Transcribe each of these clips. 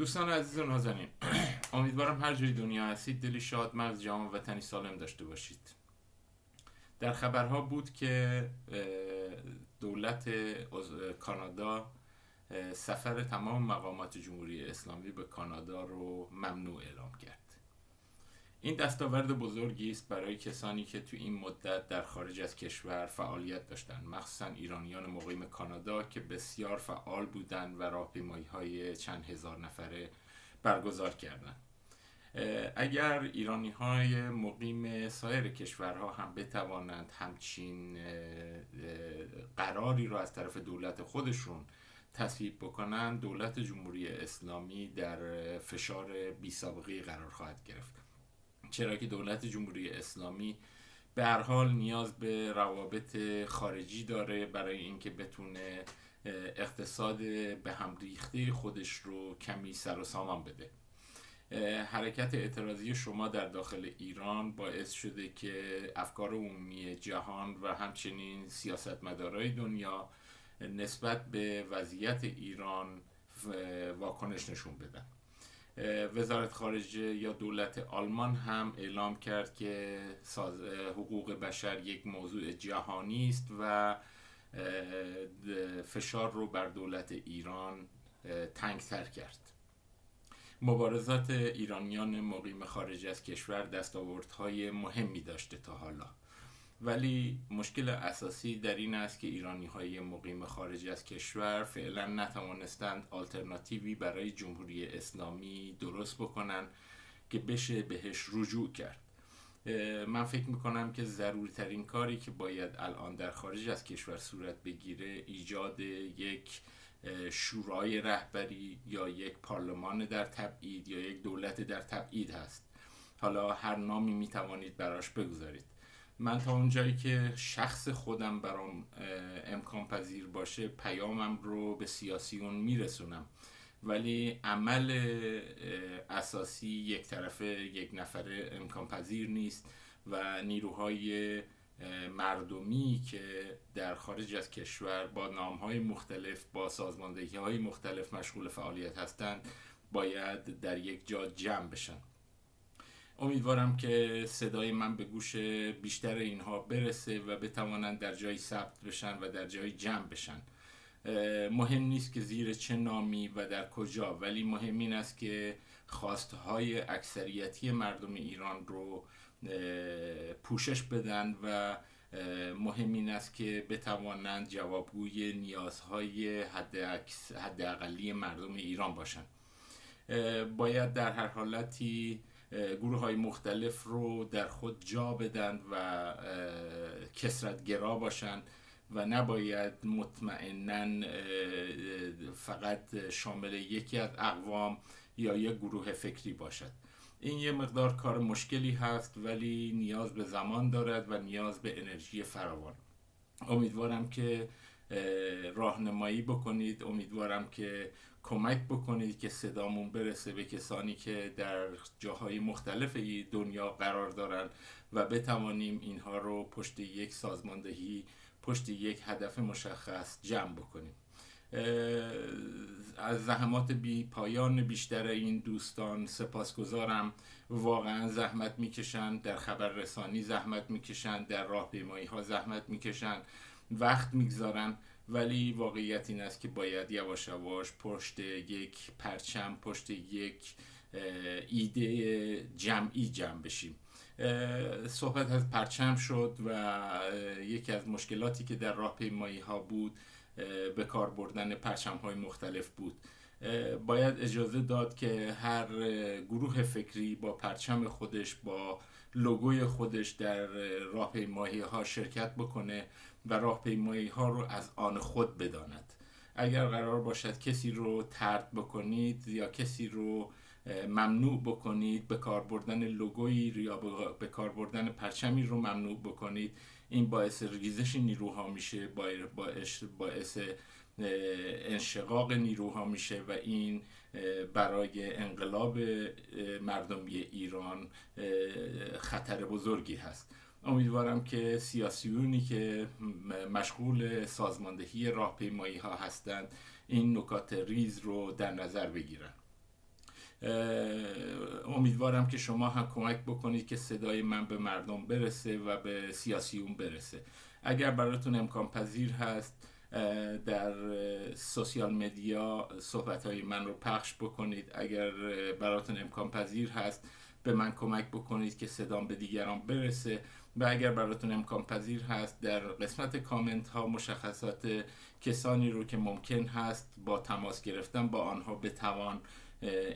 دوستان عزیز و نازنین امیدوارم هر جای دنیا هستید دلی شاد مغز جامع وطنی سالم داشته باشید. در خبرها بود که دولت کانادا سفر تمام مقامات جمهوری اسلامی به کانادا رو ممنوع اعلام کرد. این دستاورد بزرگی است برای کسانی که تو این مدت در خارج از کشور فعالیت داشتند. مخصوصا ایرانیان مقیم کانادا که بسیار فعال بودند و راهپیمایی های چند هزار نفره برگزار کردند. اگر ایرانی های مقیم سایر کشورها هم بتوانند همچین قراری را از طرف دولت خودشون تصویب بکنند دولت جمهوری اسلامی در فشار بی سابقه قرار خواهد گرفت. چرا که دولت جمهوری اسلامی به هر حال نیاز به روابط خارجی داره برای اینکه بتونه اقتصاد به هم ریخته خودش رو کمی سر و سامان بده. حرکت اعتراضی شما در داخل ایران باعث شده که افکار عمومی جهان و همچنین سیاستمدارای دنیا نسبت به وضعیت ایران واکنش نشون بدن. وزارت خارجه یا دولت آلمان هم اعلام کرد که حقوق بشر یک موضوع جهانی است و فشار رو بر دولت ایران تنگتر کرد. مبارزات ایرانیان مقیم خارج از کشور دستاوردهای مهمی داشته تا حالا. ولی مشکل اساسی در این است که ایرانی های مقیم خارج از کشور فعلا نتوانستند آلترناتیوی برای جمهوری اسلامی درست بکنن که بشه بهش رجوع کرد. من فکر می‌کنم که ضروری ترین کاری که باید الان در خارج از کشور صورت بگیره ایجاد یک شورای رهبری یا یک پارلمان در تبعید یا یک دولت در تبعید هست. حالا هر نامی می‌توانید براش بگذارید. من تا اونجایی که شخص خودم برام امکان پذیر باشه پیامم رو به سیاسیون میرسونم. ولی عمل اساسی یک طرفه یک نفره امکان پذیر نیست و نیروهای مردمی که در خارج از کشور با نام های مختلف با سازماندهی های مختلف مشغول فعالیت هستند باید در یک جا جمع بشن. امیدوارم که صدای من به گوش بیشتر اینها برسه و بتوانند در جایی ثبت بشن و در جایی جمع بشن. مهم نیست که زیر چه نامی و در کجا ولی مهم این است که خواستهای اکثریتی مردم ایران رو پوشش بدن و مهم این است که بتوانند جوابگوی نیازهای حد اقلی مردم ایران باشند باید در هر حالتی گروه های مختلف رو در خود جا بدن و کسرتگرا باشند و نباید مطمئنا فقط شامل یکی از اقوام یا یک گروه فکری باشد. این یه مقدار کار مشکلی هست ولی نیاز به زمان دارد و نیاز به انرژی فراوان. امیدوارم که راهنمایی بکنید. امیدوارم که کمک بکنید که صدامون برسه به کسانی که در جاهای مختلف دنیا قرار دارن و بتوانیم اینها رو پشت یک سازماندهی پشت یک هدف مشخص جمع بکنیم. از زحمات بی پایان بیشتر این دوستان سپاسگزارم. واقعا زحمت می‌کشن در خبررسانی زحمت می‌کشن در راهپیمایی ها زحمت می‌کشن. وقت می‌گذارن. ولی واقعیت این است که باید یواش یواش پشت یک پرچم پشت یک ایده جمعی جمع بشیم. صحبت از پرچم شد و یکی از مشکلاتی که در راهپیمایی ها بود به کار بردن پرچم های مختلف بود. باید اجازه داد که هر گروه فکری با پرچم خودش با لوگوی خودش در راهپیمایی ها شرکت بکنه و راهپیمایی ها رو از آن خود بداند. اگر قرار باشد کسی رو ترد بکنید یا کسی رو ممنوع بکنید به کار بردن لوگوی یا به کار بردن پرچمی رو ممنوع بکنید این باعث ریزش نیروها میشه باعث, باعث انشقاق نیروها میشه و این برای انقلاب مردمی ایران خطر بزرگی هست. امیدوارم که سیاسیونی که مشغول سازماندهی راهپیمایی ها هستند این نکات ریز رو در نظر بگیرن. امیدوارم که شما هم کمک بکنید که صدای من به مردم برسه و به سیاسیون برسه. اگر براتون امکان پذیر هست در سوسیال مدیا صحبت های من رو پخش بکنید. اگر براتون امکان پذیر هست به من کمک بکنید که صدام به دیگران برسه. و اگر براتون امکان پذیر هست در قسمت کامنت ها مشخصات کسانی رو که ممکن هست با تماس گرفتن با آنها بتوان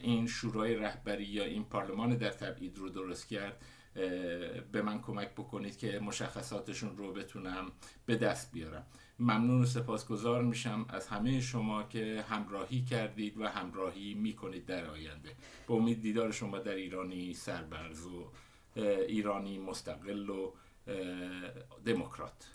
این شورای رهبری یا این پارلمان در تبعید رو درست کرد. به من کمک بکنید که مشخصاتشون رو بتونم به دست بیارم. ممنون و سپاسگزار میشم از همه شما که همراهی کردید و همراهی می‌کنید در آینده. به امید دیدار شما در ایرانی سربرز و ایرانی مستقل و دموکرات.